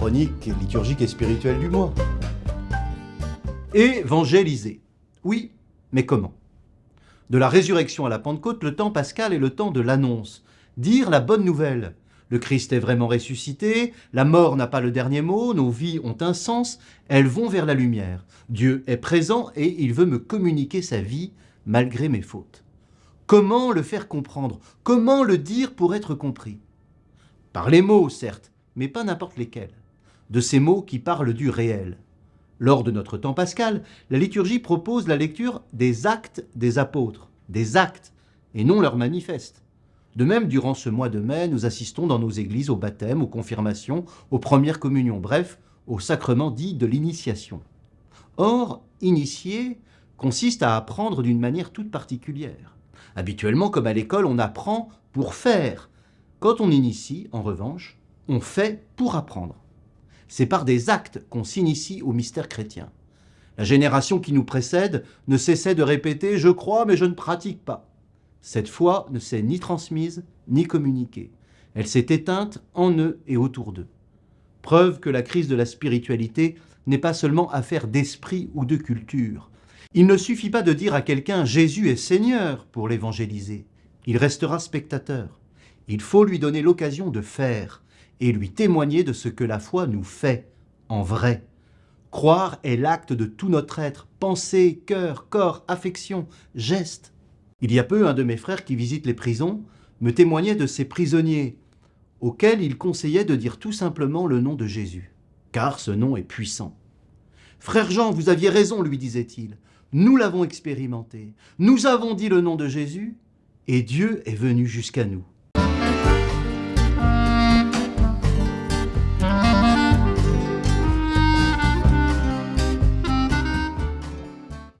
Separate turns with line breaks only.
chronique liturgique et spirituelle du mois. Évangéliser. Oui, mais comment? De la résurrection à la Pentecôte, le temps pascal est le temps de l'annonce. Dire la bonne nouvelle. Le Christ est vraiment ressuscité, la mort n'a pas le dernier mot, nos vies ont un sens, elles vont vers la lumière. Dieu est présent et il veut me communiquer sa vie malgré mes fautes. Comment le faire comprendre? Comment le dire pour être compris? Par les mots, certes, mais pas n'importe lesquels. De ces mots qui parlent du réel. Lors de notre temps pascal, la liturgie propose la lecture des actes des apôtres, des actes, et non leurs manifestes. De même, durant ce mois de mai, nous assistons dans nos églises au baptême, aux confirmations, aux premières communions, bref, au sacrement dit de l'initiation. Or, initier consiste à apprendre d'une manière toute particulière. Habituellement, comme à l'école, on apprend pour faire. Quand on initie, en revanche, on fait pour apprendre. C'est par des actes qu'on s'initie au mystère chrétien. La génération qui nous précède ne cessait de répéter « je crois mais je ne pratique pas ». Cette foi ne s'est ni transmise, ni communiquée. Elle s'est éteinte en eux et autour d'eux. Preuve que la crise de la spiritualité n'est pas seulement affaire d'esprit ou de culture. Il ne suffit pas de dire à quelqu'un « Jésus est Seigneur » pour l'évangéliser. Il restera spectateur. Il faut lui donner l'occasion de faire et lui témoigner de ce que la foi nous fait, en vrai. Croire est l'acte de tout notre être, pensée, cœur, corps, affection, geste. Il y a peu, un de mes frères qui visite les prisons me témoignait de ces prisonniers auxquels il conseillait de dire tout simplement le nom de Jésus, car ce nom est puissant. « Frère Jean, vous aviez raison, lui disait-il, nous l'avons expérimenté, nous avons dit le nom de Jésus, et Dieu est venu jusqu'à nous.